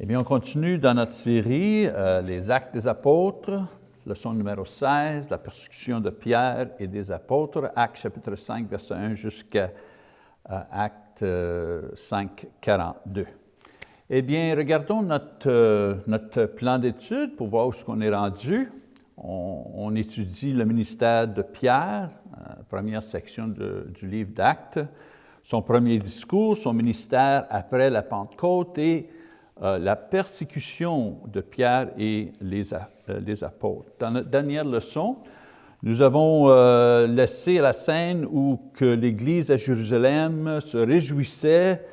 Eh bien, on continue dans notre série euh, Les Actes des apôtres, leçon numéro 16, la persécution de Pierre et des apôtres, Actes chapitre 5, verset 1 jusqu'à euh, Acte 5, 42. Eh bien, regardons notre, euh, notre plan d'étude pour voir où est-ce qu'on est rendu. On, étudie le ministère de Pierre, première section du livre d'Actes, son premier discours, son ministère après la Pentecôte et euh, la persécution de Pierre et les, euh, les, apôtres. Dans notre dernière leçon, nous avons euh, laissé la scène où que l'Église à Jérusalem se réjouissait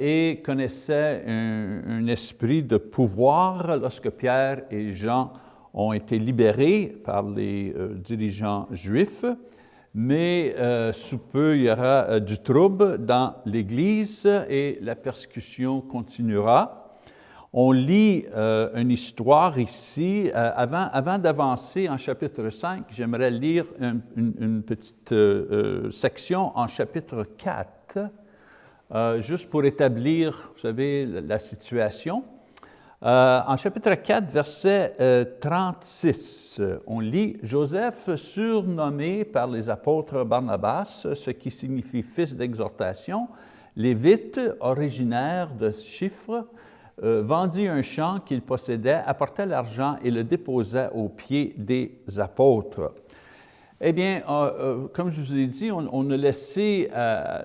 et connaissait un, un, esprit de pouvoir lorsque Pierre et Jean ont été libérés par les dirigeants juifs mais euh, sous peu, il y aura euh, du trouble dans l'Église et la persécution continuera. On lit euh, une histoire ici. Avant, d'avancer en chapitre 5, j'aimerais lire une, petite section en chapitre 4, juste pour établir, vous savez, la situation. Euh, en chapitre 4, verset euh, 36, on lit « Joseph, surnommé par les apôtres Barnabas, ce qui signifie fils d'exhortation, lévite, originaire de Chiffre, euh, vendit un champ qu'il possédait, apporta l'argent et le déposa aux pieds des apôtres. » Eh bien, euh, euh, comme je vous ai dit, on, a laissé euh,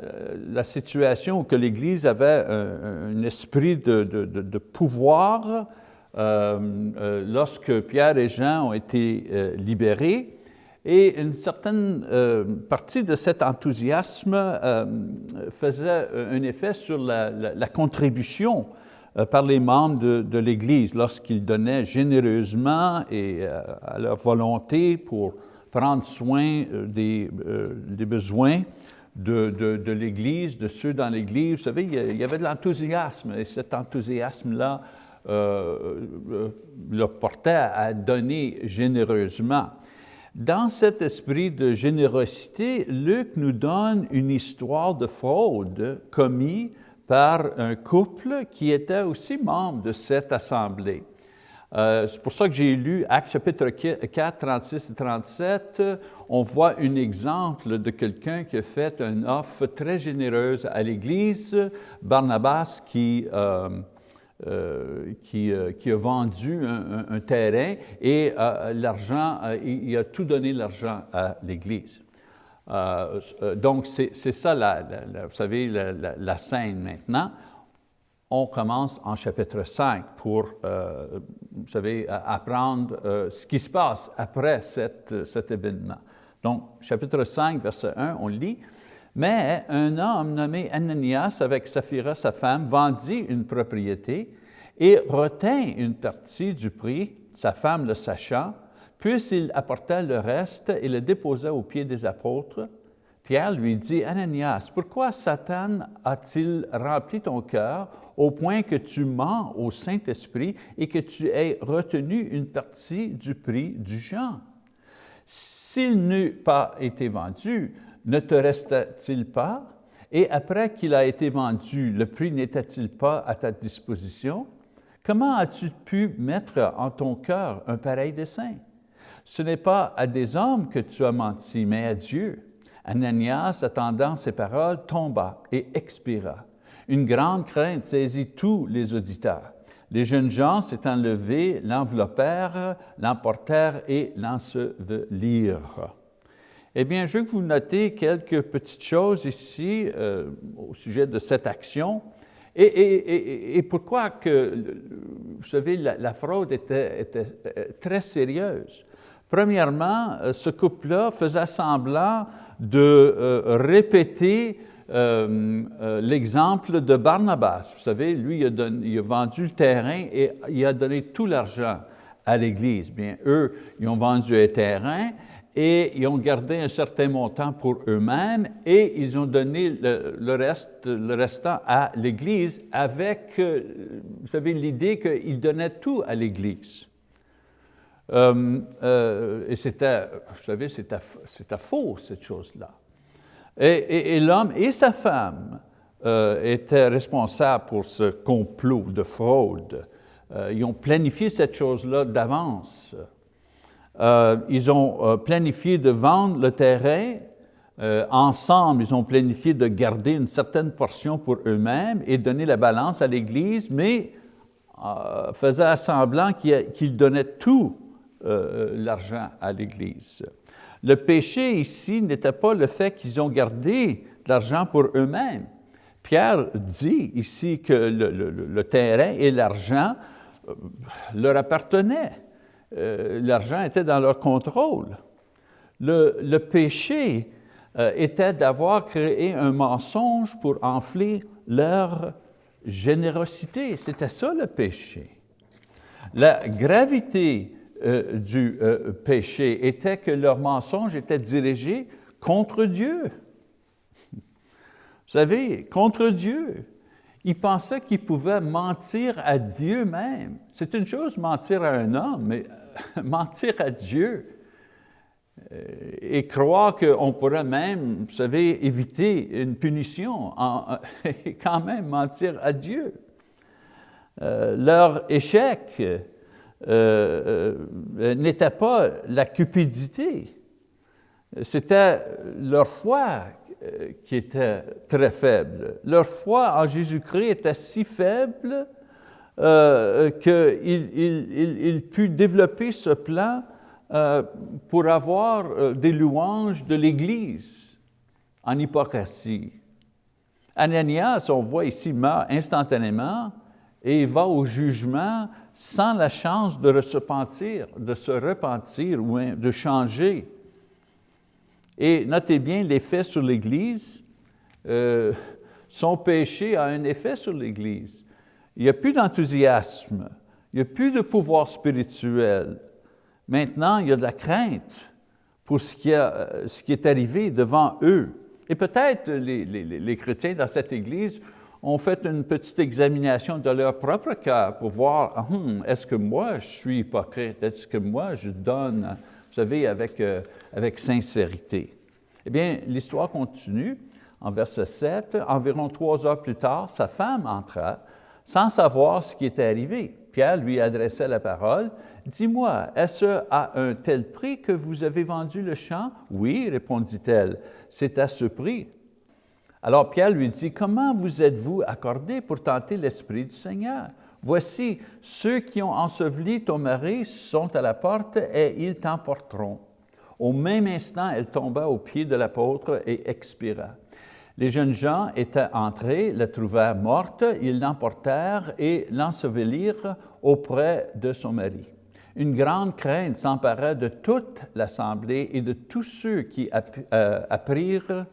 la situation que l'Église avait un, esprit de, pouvoir lorsque Pierre et Jean ont été libérés. Et une certaine partie de cet enthousiasme faisait un effet sur la, contribution par les membres de l'Église lorsqu'ils donnaient généreusement et à leur volonté pour prendre soin euh, des, euh, des besoins de l'Église, de ceux dans l'Église. Vous savez, il y avait de l'enthousiasme et cet enthousiasme-là euh, le portait à donner généreusement. Dans cet esprit de générosité, Luc nous donne une histoire de fraude commise par un couple qui était aussi membre de cette assemblée. Euh, c'est pour ça que j'ai lu Actes chapitre 4, 36 et 37. On voit un exemple de quelqu'un qui a fait une offre très généreuse à l'Église, Barnabas qui, euh, euh, qui, euh, a vendu un, terrain et euh, l'argent, euh, il, a tout donné l'argent à l'Église. donc c'est ça, la, vous savez, la scène maintenant on commence en chapitre 5 pour, euh, vous savez, apprendre euh, ce qui se passe après cet événement. Donc, chapitre 5, verset 1, on lit, « Mais un homme nommé Ananias, avec Saphira, sa femme, vendit une propriété et retint une partie du prix, sa femme le sachant, puis il apporta le reste et le déposa aux pieds des apôtres. Pierre lui dit, « Ananias, pourquoi Satan a-t-il rempli ton cœur au point que tu mens au Saint-Esprit et que tu aies retenu une partie du prix du champ. S'il n'eût pas été vendu, ne te resta-t-il pas? Et après qu'il a été vendu, le prix n'était-il pas à ta disposition? Comment as-tu pu mettre en ton cœur un pareil dessein? Ce n'est pas à des hommes que tu as menti, mais à Dieu. Ananias, attendant ces paroles, tomba et expira. Une grande crainte saisit tous les auditeurs. Les jeunes gens s'étant levés, l'enveloppèrent, l'emportèrent et l'ensevelirent. Eh bien, je veux que vous notez quelques petites choses ici euh, au sujet de cette action. Et, pourquoi que, vous savez, la, fraude était, euh, très sérieuse? Premièrement, euh, ce couple-là faisait semblant de répéter euh, euh, l'exemple de Barnabas. Vous savez, lui, il a, vendu le terrain et il a donné tout l'argent à l'Église. Bien, eux, ils ont vendu un terrain et ils ont gardé un certain montant pour eux-mêmes et ils ont donné le, reste, le restant à l'Église avec, euh, vous savez, l'idée qu'ils donnaient tout à l'Église. Et c'était, vous savez, c'était faux, cette chose-là. Et, l'homme et sa femme étaient responsables pour ce complot de fraude. ils ont planifié cette chose-là d'avance. ils ont planifié de vendre le terrain euh, ensemble, ils ont planifié de garder une certaine portion pour eux-mêmes et donner la balance à l'Église, mais euh, faisaient semblant qu'ils donnaient tout euh, l'argent à l'Église. Le péché ici n'était pas le fait qu'ils ont gardé de l'argent pour eux-mêmes. Pierre dit ici que le, terrain et l'argent leur appartenaient. l'argent était dans leur contrôle. Le, le péché euh, était d'avoir créé un mensonge pour enfler leur générosité. C'était ça le péché. La gravité euh, du euh, péché était que leur mensonge était dirigé contre Dieu. Vous savez, contre Dieu. Ils pensaient qu'ils pouvaient mentir à Dieu même. C'est une chose mentir à un homme, mais mentir à Dieu, euh, et croire qu'on pourrait même, vous savez, éviter une punition et quand même mentir à Dieu. Euh, leur échec euh, n'était pas la cupidité, c'était leur foi qui était très faible. Leur foi en Jésus-Christ était si faible qu'ils il, put développer ce plan euh, pour avoir euh, des louanges de l'Église en hypocrisie. Ananias, on voit ici, meurt instantanément et va au jugement sans la chance de se repentir, de se repentir ou de changer. Et notez bien l'effet sur l'Église. Euh, son péché a un effet sur l'Église. Il n'y a plus d'enthousiasme, il n'y a plus de pouvoir spirituel, Maintenant, il y a de la crainte pour ce qui, euh, est arrivé devant eux. Et peut-être les, chrétiens dans cette Église ont fait une petite examination de leur propre cœur pour voir, hum, est-ce que moi je suis hypocrite, est-ce que moi je donne, vous savez, avec, euh, avec sincérité? Eh bien, l'histoire continue en verset 7. Environ trois heures plus tard, sa femme entra sans savoir ce qui était arrivé. Pierre lui adressait la parole Dis-moi, est-ce à un tel prix que vous avez vendu le champ? Oui, répondit-elle, c'est à ce prix. Alors Pierre lui dit, comment vous êtes-vous accordé pour tenter l'Esprit du Seigneur? Voici, ceux qui ont enseveli ton mari sont à la porte et ils t'emporteront. Au même instant, elle tomba aux pieds de l'apôtre et expira. Les jeunes gens étaient entrés, la trouvèrent morte, ils l'emportèrent et l'ensevelirent auprès de son mari. Une grande crainte s'empara de toute l'Assemblée et de tous ceux qui euh, apprirent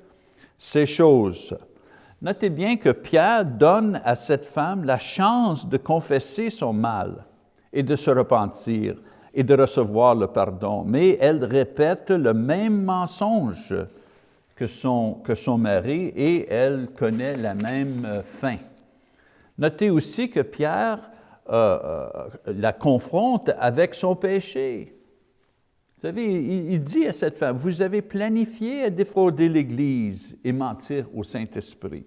ces choses. Notez bien que Pierre donne à cette femme la chance de confesser son mal et de se repentir et de recevoir le pardon, mais elle répète le même mensonge que son, que son mari et elle connaît la même fin. Notez aussi que Pierre euh, euh, la confronte avec son péché. Savez, il, dit à cette femme, vous avez planifié à défrauder l'Église et mentir au Saint-Esprit.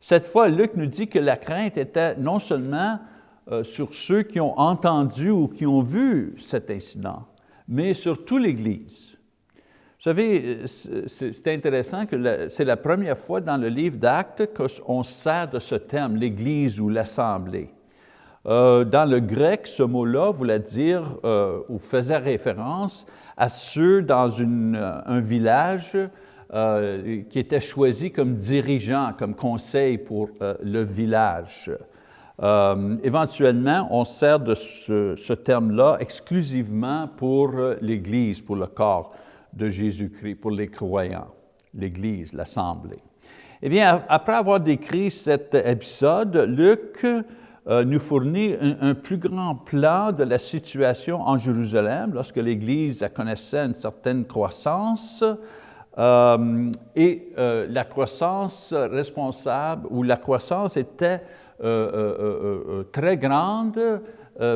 Cette fois, Luc nous dit que la crainte était non seulement euh, sur ceux qui ont entendu ou qui ont vu cet incident, mais sur toute l'Église. Vous savez, c'est intéressant que c'est la première fois dans le livre d'Actes qu'on sert de ce terme, l'Église ou l'Assemblée. Euh, dans le grec, ce mot-là voulait dire euh, ou faisait référence à ceux dans euh, un village qui était choisi comme dirigeant, comme conseil pour le village. éventuellement, on sert de ce terme-là exclusivement pour l'Église, pour le corps de Jésus-Christ, pour les croyants, l'Église, l'Assemblée. Eh bien, après avoir décrit cet épisode, Luc euh, nous fournit un, plus grand plan de la situation en Jérusalem lorsque l'Église connaissait une certaine croissance euh, et euh, la croissance responsable ou la croissance était très grande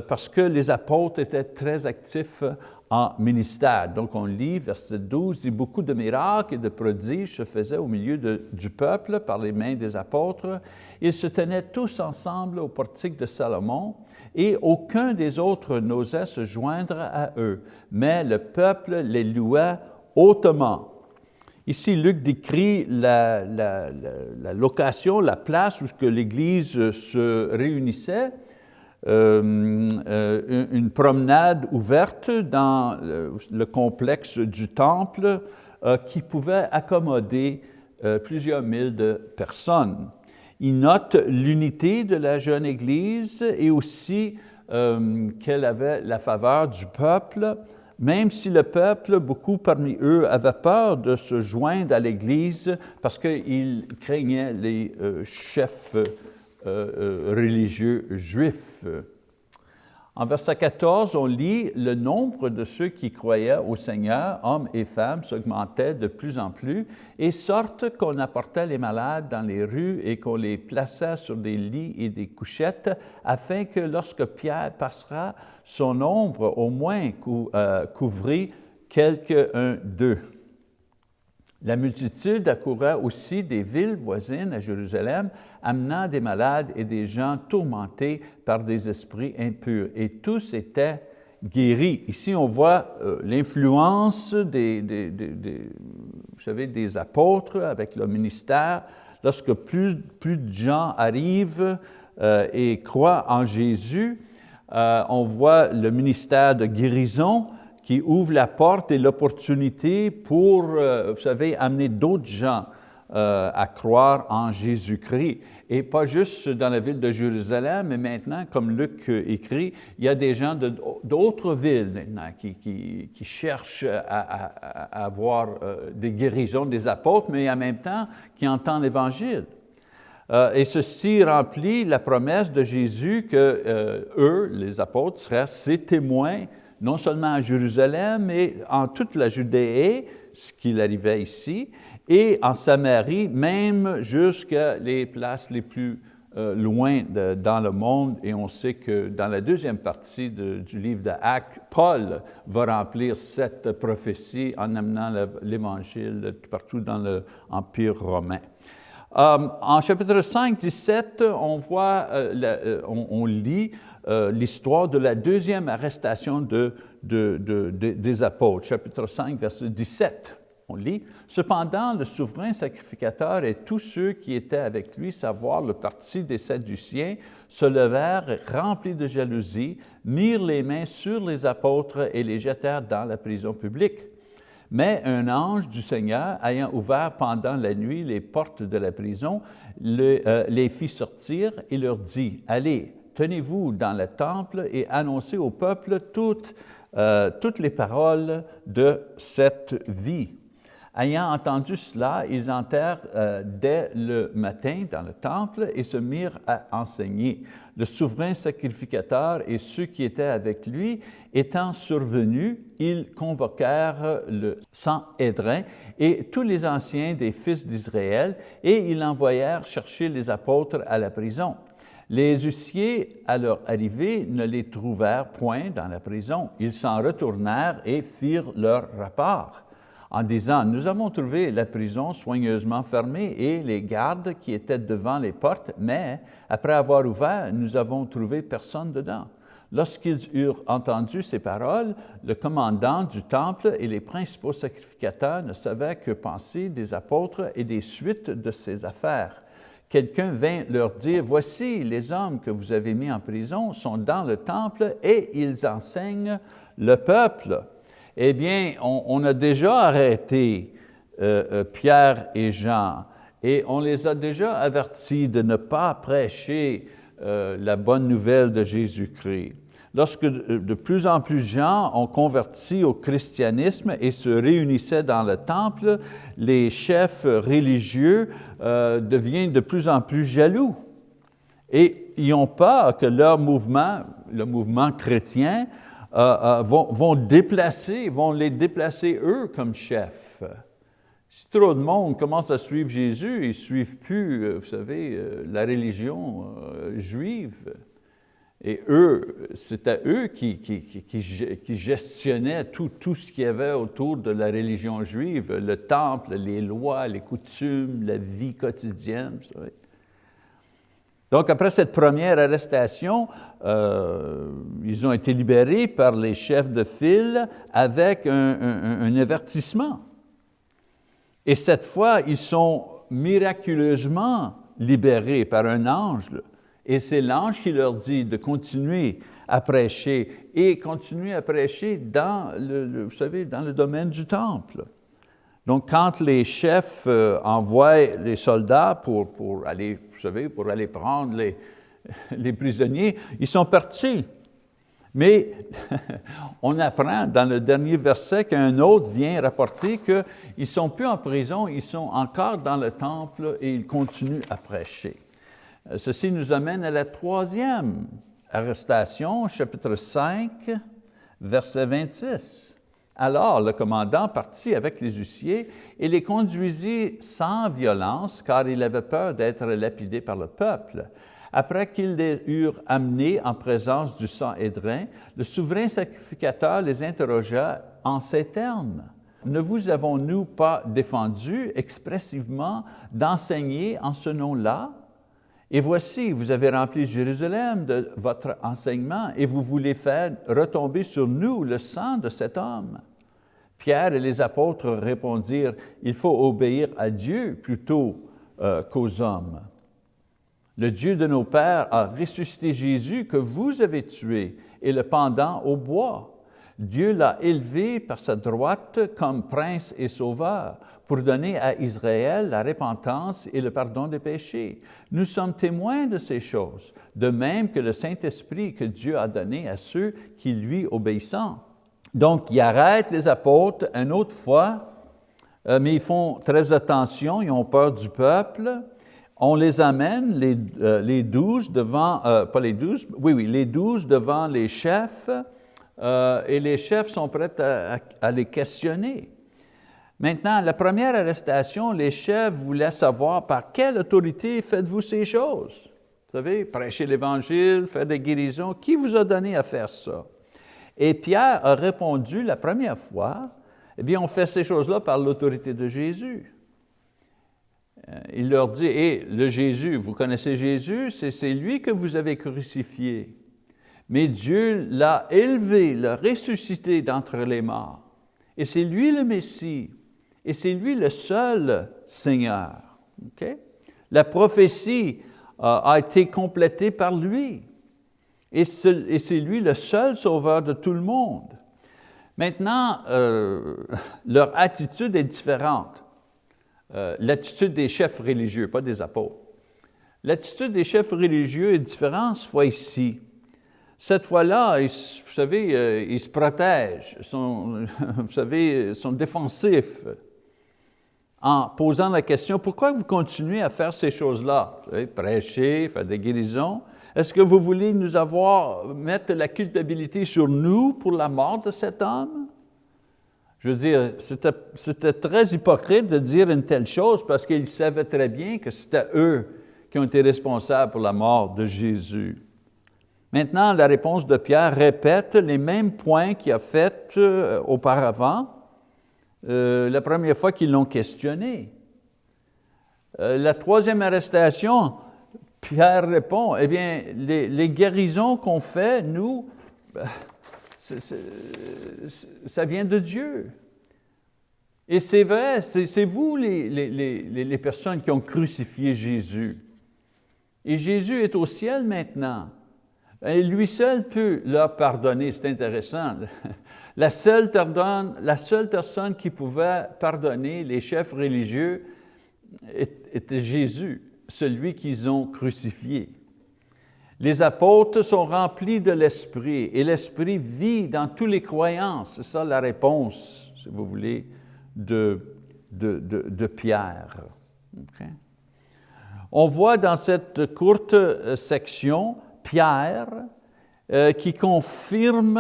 parce que les apôtres étaient très actifs en ministère. Donc on lit verset 12, « Et beaucoup de miracles et de prodiges se faisaient au milieu du peuple par les mains des apôtres. Ils se tenaient tous ensemble au portique de Salomon, et aucun des autres n'osait se joindre à eux, mais le peuple les louait hautement. » Ici, Luc décrit la, la location, la place où l'Église se réunissait, euh, euh, une promenade ouverte dans le complexe du temple euh, qui pouvait accommoder plusieurs mille de personnes. Il note l'unité de la jeune Église et aussi qu'elle avait la faveur du peuple, même si le peuple, beaucoup parmi eux, avaient peur de se joindre à l'Église parce qu'ils craignaient les chefs euh, euh, religieux juifs. En verset 14, on lit « Le nombre de ceux qui croyaient au Seigneur, hommes et femmes, s'augmentait de plus en plus, et sorte qu'on apportait les malades dans les rues et qu'on les plaçait sur des lits et des couchettes, afin que lorsque Pierre passera, son ombre au moins euh, couvrit quelques-uns d'eux. » La multitude accourait aussi des villes voisines à Jérusalem, amenant des malades et des gens tourmentés par des esprits impurs. Et tous étaient guéris. Ici, on voit euh, l'influence des, vous savez, des apôtres avec le ministère. Lorsque plus, plus de gens arrivent euh, et croient en Jésus, euh, on voit le ministère de guérison, qui ouvre la porte et l'opportunité pour, euh, vous savez, amener d'autres gens euh, à croire en Jésus-Christ. Et pas juste dans la ville de Jérusalem, mais maintenant, comme Luc écrit, il y a des gens d'autres villes maintenant qui, cherchent à, avoir euh, des guérisons des apôtres, mais en même temps qui entendent l'Évangile. et ceci remplit la promesse de Jésus que eux, les apôtres, seraient ses témoins non seulement à Jérusalem, mais en toute la Judée, ce qu'il arrivait ici, et en Samarie, même jusqu'à les places les plus euh, loin dans le monde, et on sait que dans la deuxième partie du livre d'Actes, Paul va remplir cette prophétie en amenant l'Évangile partout dans l'Empire romain. Euh, en chapitre 5, 17, on, voit, euh, on lit euh, l'histoire de la deuxième arrestation de, des apôtres, chapitre 5, verset 17. On lit, « Cependant, le souverain sacrificateur et tous ceux qui étaient avec lui, savoir le parti des Sadduciens, se levèrent remplis de jalousie, mirent les mains sur les apôtres et les jetèrent dans la prison publique. Mais un ange du Seigneur, ayant ouvert pendant la nuit les portes de la prison, euh, les fit sortir et leur dit, « Allez, tenez-vous dans le temple et annoncez au peuple toutes, euh, toutes les paroles de cette vie. Ayant entendu cela, ils entrèrent euh, dès le matin dans le temple et se mirent à enseigner. Le souverain sacrificateur et ceux qui étaient avec lui étant survenus, ils convoquèrent le Sanhédrin et tous les anciens des fils d'Israël et ils envoyèrent chercher les apôtres à la prison. Les huissiers, à leur arrivée, ne les trouvèrent point dans la prison. Ils s'en retournèrent et firent leur rapport en disant, « Nous avons trouvé la prison soigneusement fermée et les gardes qui étaient devant les portes, mais après avoir ouvert, nous avons trouvé personne dedans. » Lorsqu'ils eurent entendu ces paroles, le commandant du temple et les principaux sacrificateurs ne savaient que penser des apôtres et des suites de ces affaires quelqu'un vint leur dire, « Voici, les hommes que vous avez mis en prison sont dans le temple et ils enseignent le peuple. » Eh bien, on, a déjà arrêté euh, euh, Pierre et Jean et on les a déjà avertis de ne pas prêcher euh, la bonne nouvelle de Jésus-Christ. Lorsque de plus en plus de gens ont converti au christianisme et se réunissaient dans le temple, les chefs religieux euh, deviennent de plus en plus jaloux. Et ils ont peur que leur mouvement, le mouvement chrétien, euh, euh, vont, vont, déplacer, vont les déplacer eux comme chefs. Si trop de monde commence à suivre Jésus, ils ne suivent plus, vous savez, la religion juive. Et eux, c'était eux qui, qui, gestionnaient tout, tout ce qu'il y avait autour de la religion juive, le temple, les lois, les coutumes, la vie quotidienne. Donc, après cette première arrestation, euh, ils ont été libérés par les chefs de file avec un, avertissement. Et cette fois, ils sont miraculeusement libérés par un ange. Et c'est l'ange qui leur dit de continuer à prêcher et continuer à prêcher dans le, domaine du temple. Donc, quand les chefs euh, envoient les soldats pour, pour, aller, vous savez, pour aller prendre les, les prisonniers, ils sont partis. Mais on apprend dans le dernier verset qu'un autre vient rapporter qu'ils ne sont plus en prison, ils sont encore dans le temple et ils continuent à prêcher. Euh, ceci nous amène à la troisième arrestation, chapitre 5, verset 26. Alors le commandant partit avec les huissiers et les conduisit sans violence, car il avait peur d'être lapidé par le peuple. Après qu'ils les eurent amenés en présence du sang édrin, le souverain sacrificateur les interrogea en ces termes. Ne vous avons-nous pas défendu expressivement d'enseigner en ce nom-là? Et voici, vous avez rempli Jérusalem de votre enseignement et vous voulez faire retomber sur nous le sang de cet homme. Pierre et les apôtres répondirent, il faut obéir à Dieu plutôt euh, qu'aux hommes. Le Dieu de nos pères a ressuscité Jésus que vous avez tué et le pendant au bois. Dieu l'a élevé par sa droite comme prince et sauveur pour donner à Israël la repentance et le pardon des péchés. Nous sommes témoins de ces choses, de même que le Saint-Esprit que Dieu a donné à ceux qui lui obéissent. Donc, ils arrêtent les apôtres une autre fois, euh, mais ils font très attention, ils ont peur du peuple. On les amène, les, euh, douze devant, euh, pas les douze, oui, oui, les douze devant les chefs, et les chefs sont prêts à les questionner. Maintenant, la première arrestation, les chefs voulaient savoir par quelle autorité faites-vous ces choses? Vous savez, prêcher l'Évangile, faire des guérisons, qui vous a donné à faire ça? Et Pierre a répondu la première fois, eh bien, on fait ces choses-là par l'autorité de Jésus. Euh, il leur dit, et le Jésus, vous connaissez Jésus, c'est lui que vous avez crucifié. Mais Dieu l'a élevé, l'a ressuscité d'entre les morts. Et c'est lui le Messie et c'est lui le seul Seigneur. La prophétie euh, a été complétée par lui. Et c'est lui le seul sauveur de tout le monde. Maintenant, euh, leur attitude est différente. Euh, l'attitude des chefs religieux, pas des apôtres. L'attitude des chefs religieux est différente cette fois-ci. Cette fois-là, vous savez, ils se protègent, vous savez, sont défensifs en posant la question, pourquoi vous continuez à faire ces choses-là? Prêcher, faire des guérisons. Est-ce que vous voulez nous avoir, mettre la culpabilité sur nous pour la mort de cet homme? Je veux dire, c'était très hypocrite de dire une telle chose parce qu'ils savaient très bien que c'était eux qui ont été responsables pour la mort de Jésus. Maintenant, la réponse de Pierre répète les mêmes points qu'il a fait euh, auparavant, euh, la première fois qu'ils l'ont questionné. Euh, la troisième arrestation, Pierre répond, eh bien, les, guérisons qu'on fait, nous, ça vient de Dieu. Et c'est vrai, c'est vous les, les, personnes qui ont crucifié Jésus. Et Jésus est au ciel maintenant. Et lui seul peut leur pardonner, c'est intéressant. La seule, personne qui pouvait pardonner les chefs religieux était Jésus, celui qu'ils ont crucifié. Les apôtres sont remplis de l'Esprit et l'Esprit vit dans toutes les croyances. C'est ça la réponse, si vous voulez, de, de, Pierre. On voit dans cette courte section Pierre euh, qui confirme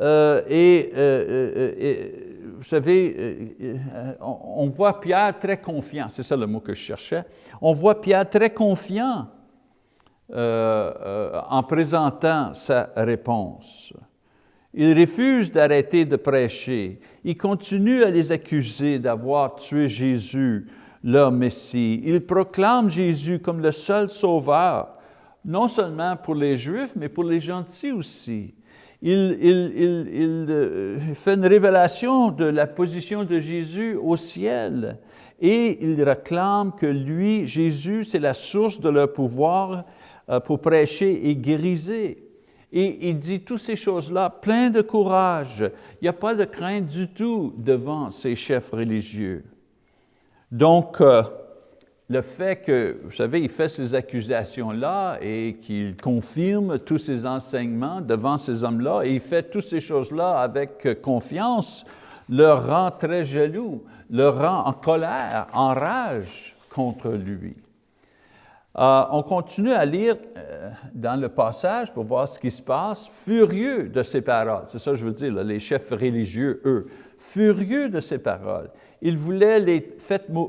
euh, euh, et, vous savez, on, voit Pierre très confiant, c'est ça le mot que je cherchais, on voit Pierre très confiant en présentant sa réponse. Il refuse d'arrêter de prêcher. Il continue à les accuser d'avoir tué Jésus, leur Messie. Il proclame Jésus comme le seul sauveur, non seulement pour les Juifs, mais pour les gentils aussi. Il, euh, fait une révélation de la position de Jésus au ciel et il réclame que lui, Jésus, c'est la source de leur pouvoir euh, pour prêcher et guérir. Et il dit toutes ces choses-là plein de courage. Il n'y a pas de crainte du tout devant ces chefs religieux. Donc, euh, le fait que, vous savez, il fait ces accusations-là et qu'il confirme tous ces enseignements devant ces hommes-là et il fait toutes ces choses-là avec confiance, leur rend très jaloux, leur rend en colère, en rage contre lui. Euh, on continue à lire euh, dans le passage pour voir ce qui se passe, furieux de ces paroles. C'est ça que je veux dire, les chefs religieux, eux, furieux de ces paroles. Ils voulaient les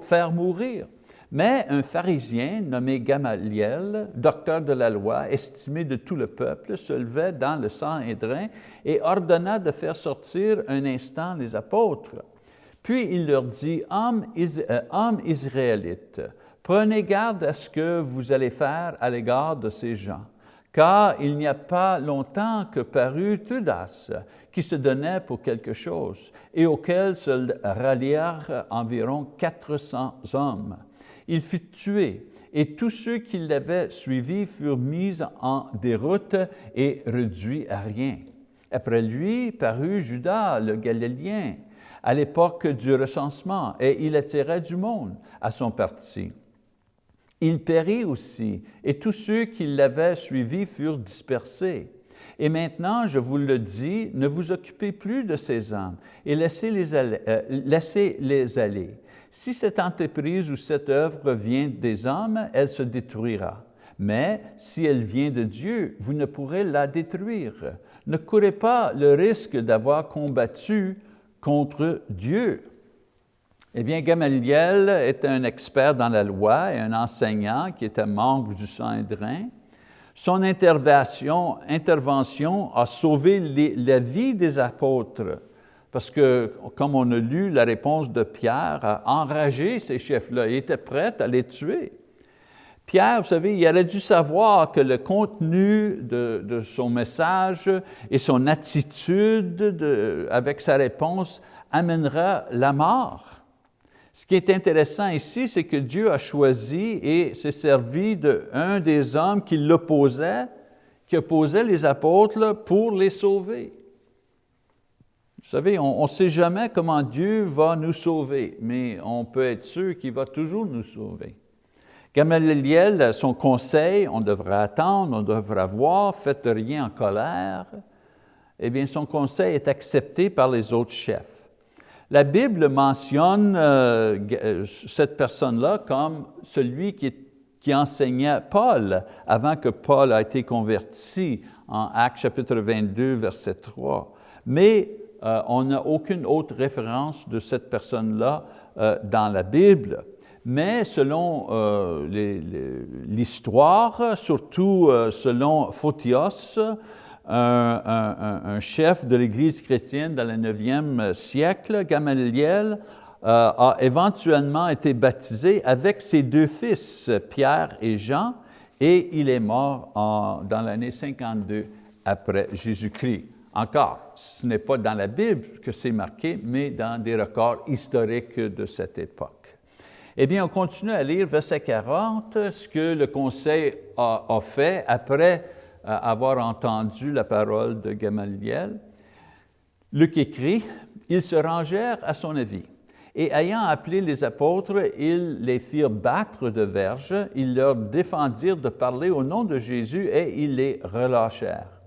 faire mourir. Mais un pharisien nommé Gamaliel, docteur de la loi, estimé de tout le peuple, se levait dans le Sanhédrin et ordonna de faire sortir un instant les apôtres. Puis il leur dit, Hommes, euh, israélites, Prenez garde à ce que vous allez faire à l'égard de ces gens, car il n'y a pas longtemps que parut Tudas, qui se donnait pour quelque chose, et auquel se rallièrent environ 400 hommes. Il fut tué, et tous ceux qui l'avaient suivi furent mis en déroute et réduits à rien. Après lui parut Judas le Galiléen, à l'époque du recensement, et il attirait du monde à son parti. Il périt aussi, et tous ceux qui l'avaient suivi furent dispersés. Et maintenant, je vous le dis, ne vous occupez plus de ces hommes et euh, laissez -les aller. Si cette entreprise ou cette œuvre vient des hommes, elle se détruira. Mais si elle vient de Dieu, vous ne pourrez la détruire. Ne courez pas le risque d'avoir combattu contre Dieu. Eh bien, Gamaliel était un expert dans la loi et un enseignant qui était membre du Sanhédrin. Son intervention, intervention a sauvé la vie des apôtres parce que, comme on a lu la réponse de Pierre, a enragé ces chefs-là. Il était prêt à les tuer. Pierre, vous savez, il aurait dû savoir que le contenu de, son message et son attitude de, avec sa réponse amènera la mort. Ce qui est intéressant ici, c'est que Dieu a choisi et s'est servi d'un des hommes qui l'opposait, qui opposait les apôtres pour les sauver. Vous savez, on ne sait jamais comment Dieu va nous sauver, mais on peut être sûr qu'il va toujours nous sauver. Gamaliel, son conseil, on devrait attendre, on devrait voir, faites rien en colère, eh bien son conseil est accepté par les autres chefs. La Bible mentionne euh, euh, cette personne-là comme celui qui, enseignait Paul avant que Paul a été converti en Actes chapitre 22, verset 3. Mais euh, on n'a aucune autre référence de cette personne-là dans la Bible. Mais selon l'histoire, surtout selon Photios, un, chef de l'Église chrétienne dans le 9e siècle, Gamaliel, euh, a éventuellement été baptisé avec ses deux fils, Pierre et Jean, et il est mort dans l'année 52 après Jésus-Christ. Encore, ce n'est pas dans la Bible que c'est marqué, mais dans des records historiques de cette époque. Eh bien, on continue à lire verset 40, ce que le Conseil a, a fait après avoir entendu la parole de Gamaliel. Luc écrit, « Ils se rangèrent à son avis, et ayant appelé les apôtres, ils les firent battre de verges, ils leur défendirent de parler au nom de Jésus et ils les relâchèrent.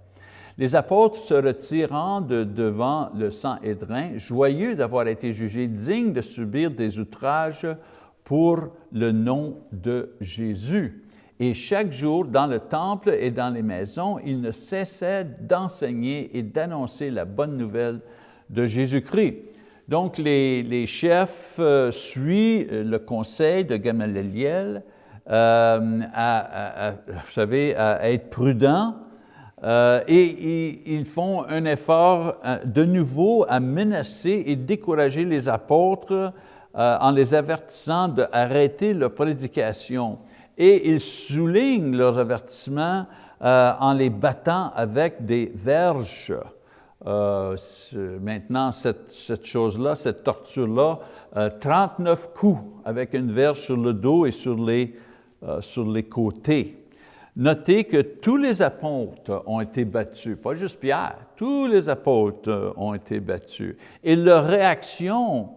Les apôtres se retirant de devant le sang édrin, joyeux d'avoir été jugés dignes de subir des outrages pour le nom de Jésus. Et chaque jour, dans le temple et dans les maisons, il ne cessait d'enseigner et d'annoncer la bonne nouvelle de Jésus-Christ. Donc, les, chefs euh, suivent le conseil de Gamaliel, à, vous savez, à être prudents, et ils font un effort de nouveau à menacer et décourager les apôtres en les avertissant d'arrêter leur prédication. Et ils soulignent leurs avertissements en les battant avec des verges. Euh, maintenant, cette, cette chose-là, cette torture-là, 39 euh, coups avec une verge sur le dos et sur les, euh, sur les côtés. Notez que tous les apôtres ont été battus, pas juste Pierre, tous les apôtres ont été battus. Et leur réaction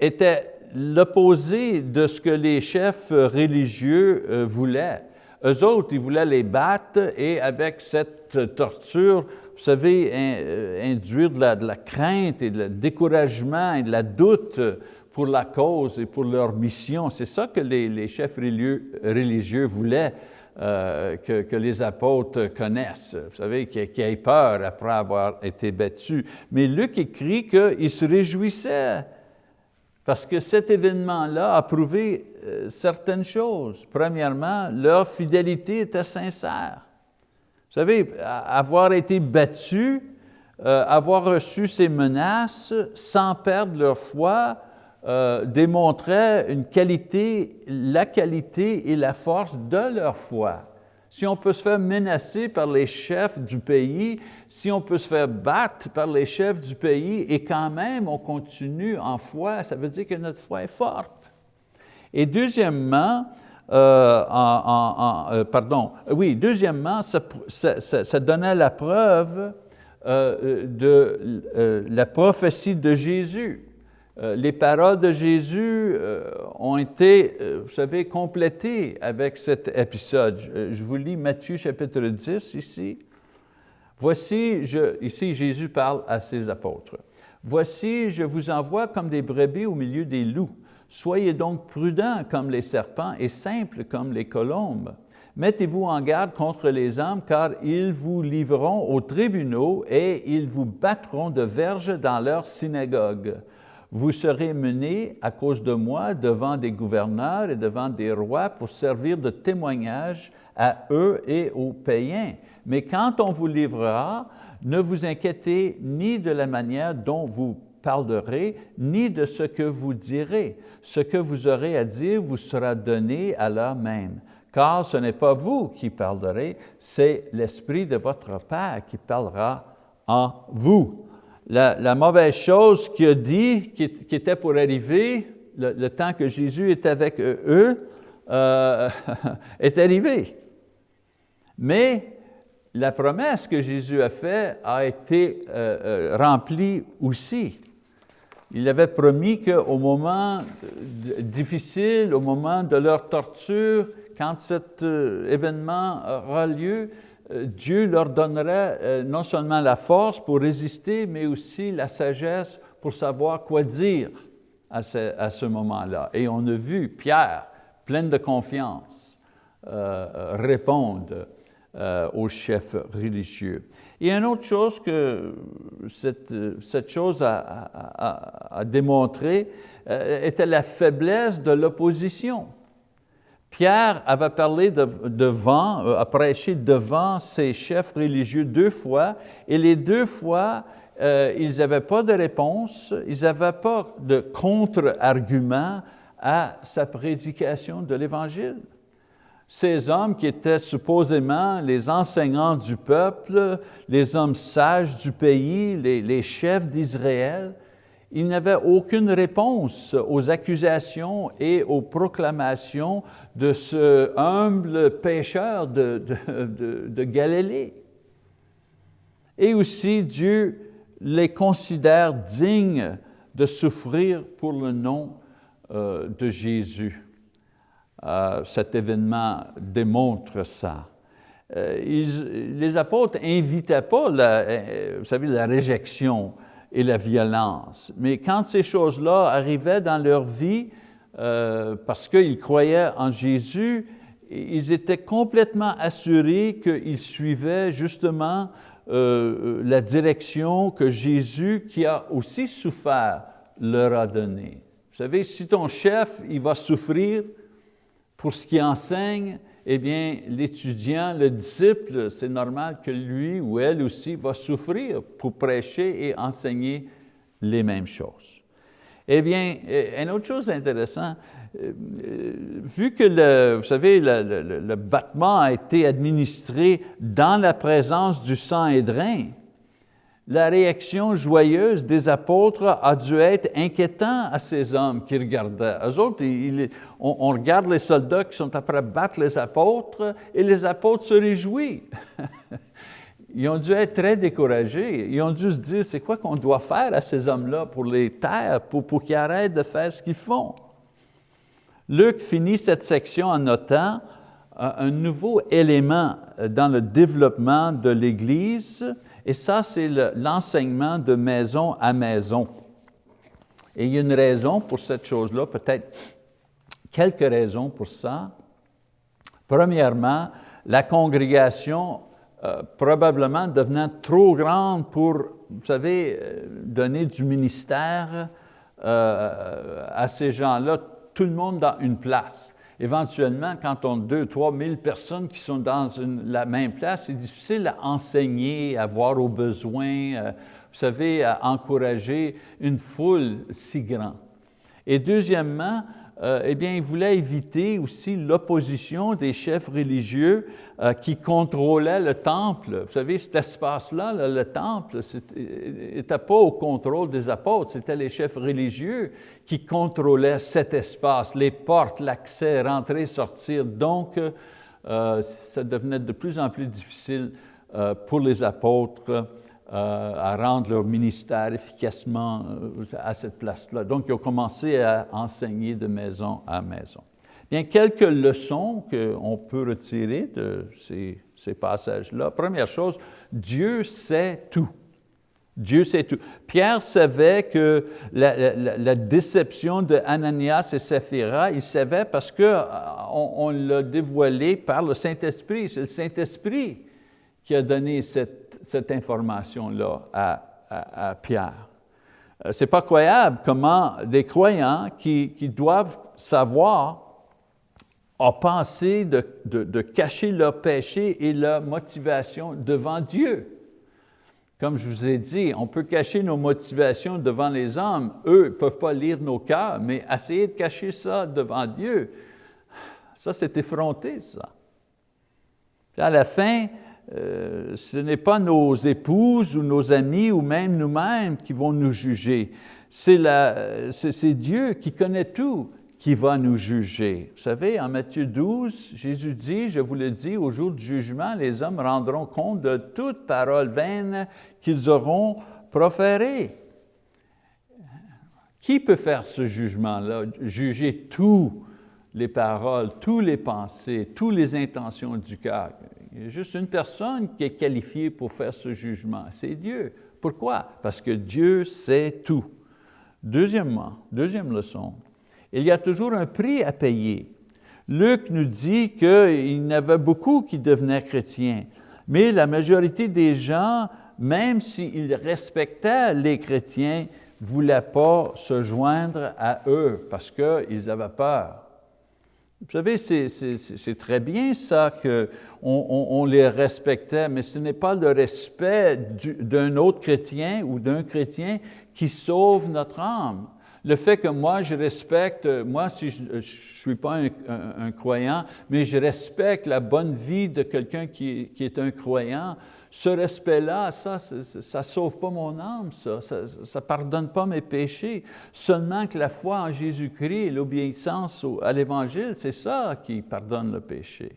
était l'opposé de ce que les chefs religieux voulaient. Eux autres, ils voulaient les battre et avec cette torture, vous savez, euh, induire de la, de crainte et de découragement et de la doute pour la cause et pour leur mission. C'est ça que les, chefs religieux voulaient euh, que, les apôtres connaissent. Vous savez, qu'ils aient peur après avoir été battus. Mais Luc écrit qu'ils se réjouissaient parce que cet événement-là a prouvé euh, certaines choses. Premièrement, leur fidélité était sincère. Vous savez, avoir été battu, euh, avoir reçu ces menaces sans perdre leur foi, euh, démontrait une qualité, la qualité et la force de leur foi. Si on peut se faire menacer par les chefs du pays, si on peut se faire battre par les chefs du pays et quand même on continue en foi, ça veut dire que notre foi est forte. Et deuxièmement, euh, euh, pardon, oui, deuxièmement, ça, donnait la preuve euh, de la prophétie de Jésus. Les paroles de Jésus ont été, vous savez, complétées avec cet épisode. Je, vous lis Matthieu chapitre 10 ici. Voici, ici Jésus parle à ses apôtres. Voici, je vous envoie comme des brebis au milieu des loups. Soyez donc prudents comme les serpents et simples comme les colombes. Mettez-vous en garde contre les hommes, car ils vous livreront aux tribunaux et ils vous battront de verges dans leurs synagogues. Vous serez menés à cause de moi devant des gouverneurs et devant des rois pour servir de témoignage à eux et aux païens. Mais quand on vous livrera, ne vous inquiétez ni de la manière dont vous parlerez, ni de ce que vous direz. Ce que vous aurez à dire vous sera donné à l'heure même. Car ce n'est pas vous qui parlerez, c'est l'Esprit de votre Père qui parlera en vous. La, mauvaise chose qu'il a dit, qui, était pour arriver, le, temps que Jésus est avec eux, euh, est arrivé. Mais la promesse que Jésus a faite a été euh, euh, remplie aussi il avait promis qu'au moment difficile, au moment de leur torture, quand cet événement aura lieu, Dieu leur donnerait euh, non seulement la force pour résister, mais aussi la sagesse pour savoir quoi dire à ce, moment-là. Et on a vu Pierre, plein de confiance, répondre aux chefs religieux. Et une autre chose que cette, chose a, euh, était la faiblesse de l'opposition. Pierre avait parlé devant, euh, a prêché devant ses chefs religieux deux fois, et les deux fois, euh, ils n'avaient pas de réponse, ils n'avaient pas de contre-argument à sa prédication de l'Évangile. Ces hommes qui étaient supposément les enseignants du peuple, les hommes sages du pays, les, chefs d'Israël, ils n'avaient aucune réponse aux accusations et aux proclamations de ce humble pécheur de, de, Galilée. Et aussi, Dieu les considère dignes de souffrir pour le nom euh, de Jésus. Euh, cet événement démontre ça. Euh, les apôtres n'invitaient pas, vous savez, la réjection et la violence, mais quand ces choses-là arrivaient dans leur vie, parce qu'ils croyaient en Jésus, ils étaient complètement assurés qu'ils suivaient justement la direction que Jésus, qui a aussi souffert, leur a donnée. Vous savez, si ton chef il va souffrir, pour ce qui enseigne, eh bien, l'étudiant, le disciple, c'est normal que lui ou elle aussi va souffrir pour prêcher et enseigner les mêmes choses. Eh bien, une autre chose intéressante, euh, vu que, le, vous savez, le, battement a été administré dans la présence du sang et drain, la réaction joyeuse des apôtres a dû être inquiétant à ces hommes qui regardaient. Eux autres, on, on, regarde les soldats qui sont après battre les apôtres et les apôtres se réjouissent. Ils ont dû être très découragés. Ils ont dû se dire, c'est quoi qu'on doit faire à ces hommes-là pour les taire, pour, pour qu'ils arrêtent de faire ce qu'ils font? Luc finit cette section en notant euh, un nouveau élément dans le développement de l'Église, et ça, c'est l'enseignement de maison à maison. Et il y a une raison pour cette chose-là, peut-être quelques raisons pour ça. Premièrement, la congrégation euh, probablement devenant trop grande pour, vous savez, euh, donner du ministère euh, à ces gens-là, tout le monde dans une place. Éventuellement, quand on a deux, trois mille personnes qui sont dans la même place, c'est difficile à enseigner, à voir aux besoins, vous savez, à encourager une foule si grande. Et deuxièmement, eh bien, il voulait éviter aussi l'opposition des chefs religieux euh, qui contrôlait le temple. Vous savez, cet espace-là, le temple, n'était pas au contrôle des apôtres, c'était les chefs religieux qui contrôlaient cet espace, les portes, l'accès, rentrer, sortir. Donc, euh, ça devenait de plus en plus difficile euh, pour les apôtres à rendre leur ministère efficacement à cette place-là. Donc, ils ont commencé à enseigner de maison à maison. Bien, quelques leçons qu'on peut retirer de ces, passages-là. Première chose, Dieu sait tout. Dieu sait tout. Pierre savait que la, déception de Ananias et Saphira, il savait parce qu'on euh, on, l'a dévoilé par le Saint-Esprit. C'est le Saint-Esprit qui a donné cette, information-là à, Pierre. Euh, Ce n'est pas croyable comment des croyants qui, doivent savoir a pensé de, cacher leur péché et leur motivation devant Dieu. Comme je vous ai dit, on peut cacher nos motivations devant les hommes. Eux ne peuvent pas lire nos cœurs, mais essayer de cacher ça devant Dieu, ça c'est effronté, ça. Puis à la fin, euh, ce n'est pas nos épouses ou nos amis ou même nous-mêmes qui vont nous juger. C'est Dieu qui connaît tout qui va nous juger. Vous savez, en Matthieu 12, Jésus dit, je vous le dis, au jour du jugement, les hommes rendront compte de toute parole vaine qu'ils auront proférée. Qui peut faire ce jugement-là, juger toutes les paroles, toutes les pensées, toutes les intentions du cœur? Il y a juste une personne qui est qualifiée pour faire ce jugement, c'est Dieu. Pourquoi? Parce que Dieu sait tout. Deuxièmement, deuxième leçon, il y a toujours un prix à payer. Luc nous dit qu'il y en avait beaucoup qui devenaient chrétiens, mais la majorité des gens, même s'ils respectaient les chrétiens, ne voulaient pas se joindre à eux parce qu'ils avaient peur. Vous savez, c'est très bien ça qu'on on, les respectait, mais ce n'est pas le respect d'un autre chrétien ou d'un chrétien qui sauve notre âme. Le fait que moi, je respecte, moi, si je ne suis pas un, croyant, mais je respecte la bonne vie de quelqu'un qui, est un croyant, ce respect-là, ça ne sauve pas mon âme, ça ne pardonne pas mes péchés. Seulement que la foi en Jésus-Christ et l'obéissance à l'Évangile, c'est ça qui pardonne le péché.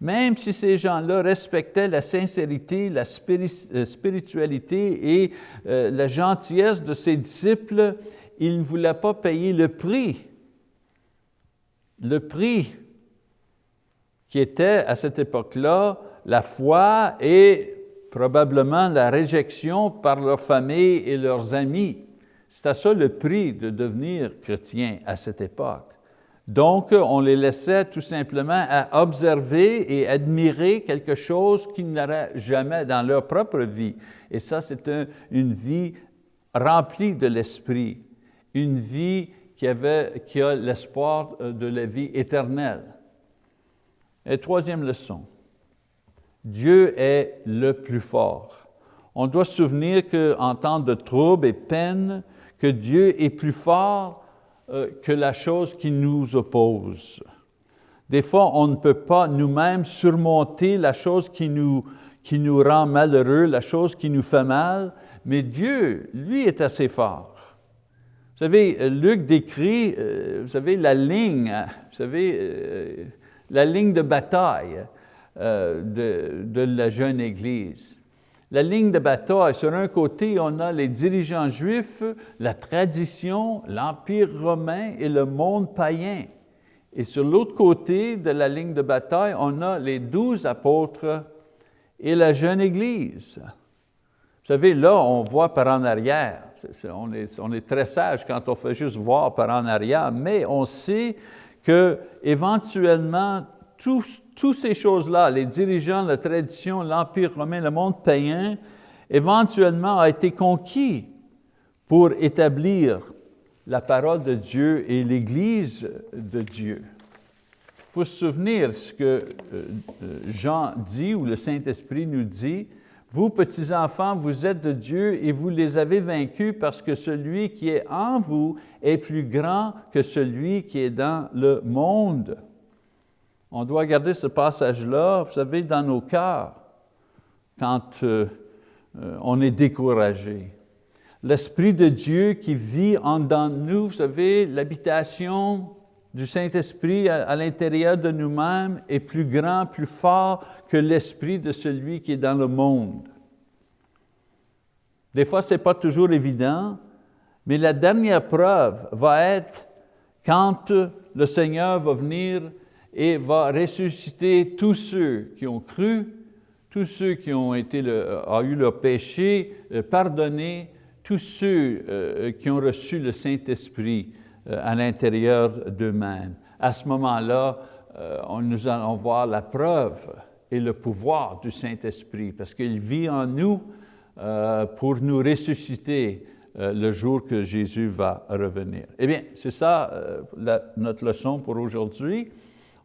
Même si ces gens-là respectaient la sincérité, la euh, spiritualité et euh, la gentillesse de ses disciples, il ne voulait pas payer le prix. Le prix qui était à cette époque-là la foi et probablement la réjection par leur famille et leurs amis. C'était ça le prix de devenir chrétien à cette époque. Donc, on les laissait tout simplement à observer et admirer quelque chose qu'ils n'auraient jamais dans leur propre vie. Et ça, c'est une vie remplie de l'Esprit une vie qui, avait, qui a l'espoir euh, de la vie éternelle. Et troisième leçon, Dieu est le plus fort. On doit se souvenir qu'en temps de troubles et peine, que Dieu est plus fort euh, que la chose qui nous oppose. Des fois, on ne peut pas nous-mêmes surmonter la chose qui nous, qui nous rend malheureux, la chose qui nous fait mal, mais Dieu, lui, est assez fort. Vous savez, Luc décrit, euh, vous savez, la ligne, vous savez, euh, la ligne de bataille de, de la jeune Église. La ligne de bataille, sur un côté, on a les dirigeants juifs, la tradition, l'Empire romain et le monde païen. Et sur l'autre côté de la ligne de bataille, on a les douze apôtres et la jeune Église. Vous savez, là, on voit par en arrière. on, est, on, est, très sage quand on fait juste voir par en arrière, mais on sait que éventuellement toutes ces choses-là, les dirigeants, la tradition, l'Empire romain, le monde païen, éventuellement a été conquis pour établir la parole de Dieu et l'Église de Dieu. Il faut se souvenir ce que euh, euh, Jean dit, ou le Saint-Esprit nous dit, « Vous, petits-enfants, vous êtes de Dieu et vous les avez vaincus parce que celui qui est en vous est plus grand que celui qui est dans le monde. » On doit garder ce passage-là, vous savez, dans nos cœurs, quand euh, on est découragé l'Esprit de Dieu qui vit en dans nous, vous savez, l'habitation du Saint-Esprit à, l'intérieur de nous-mêmes est plus grand, plus fort que l'Esprit de celui qui est dans le monde. Des fois, ce n'est pas toujours évident, mais la dernière preuve va être quand le Seigneur va venir et va ressusciter tous ceux qui ont cru, tous ceux qui ont, ont eu leur péché euh, pardonné, tous ceux euh, qui ont reçu le Saint-Esprit euh, à l'intérieur d'eux-mêmes. À ce moment-là, euh, nous allons voir la preuve et le pouvoir du Saint-Esprit, parce qu'il vit en nous pour nous ressusciter le jour que Jésus va revenir. Eh bien, c'est ça notre leçon pour aujourd'hui.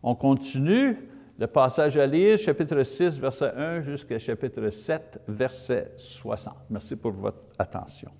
On continue le passage à lire, chapitre 6, verset 1 jusqu'à chapitre 7, verset 60. Merci pour votre attention.